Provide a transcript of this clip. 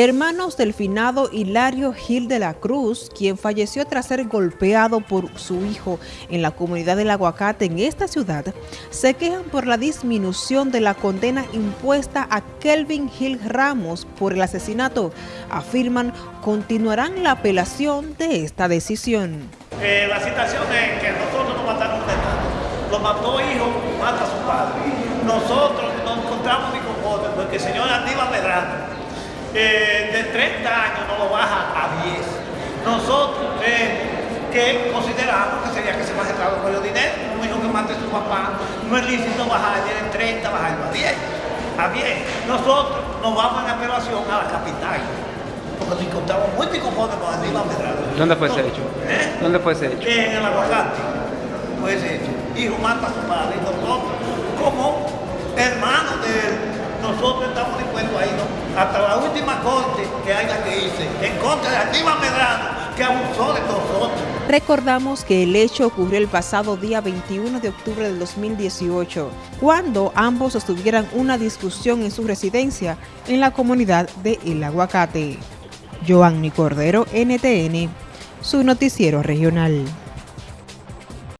Hermanos del finado Hilario Gil de la Cruz, quien falleció tras ser golpeado por su hijo en la comunidad del Aguacate en esta ciudad, se quejan por la disminución de la condena impuesta a Kelvin Gil Ramos por el asesinato. Afirman continuarán la apelación de esta decisión. Eh, la situación es que nosotros nos mataron de nada. Lo mató hijo, mata a su padre. Nosotros nos encontramos ni con porque el señor Aníbal Medrano eh, de 30 años no lo baja a 10. Nosotros que consideramos que sería que se baje por el dinero, un hijo que mate a su papá, no es lícito bajar de 30, bajarlo a 10. A 10. Nosotros nos vamos en apelación a la capital. Porque nos encontramos muy conformes con Aníbal Medrano. ¿Dónde fue ese hecho? ¿Eh? ¿Dónde fue ese hecho? En el aguacate. Fue ese hecho. Hijo mata a su padre. Y nosotros, como hermanos de nosotros estamos dispuestos a irnos hasta la Recordamos que el hecho ocurrió el pasado día 21 de octubre del 2018, cuando ambos sostuvieran una discusión en su residencia en la comunidad de El Aguacate. Joanny Cordero, NTN, su noticiero regional.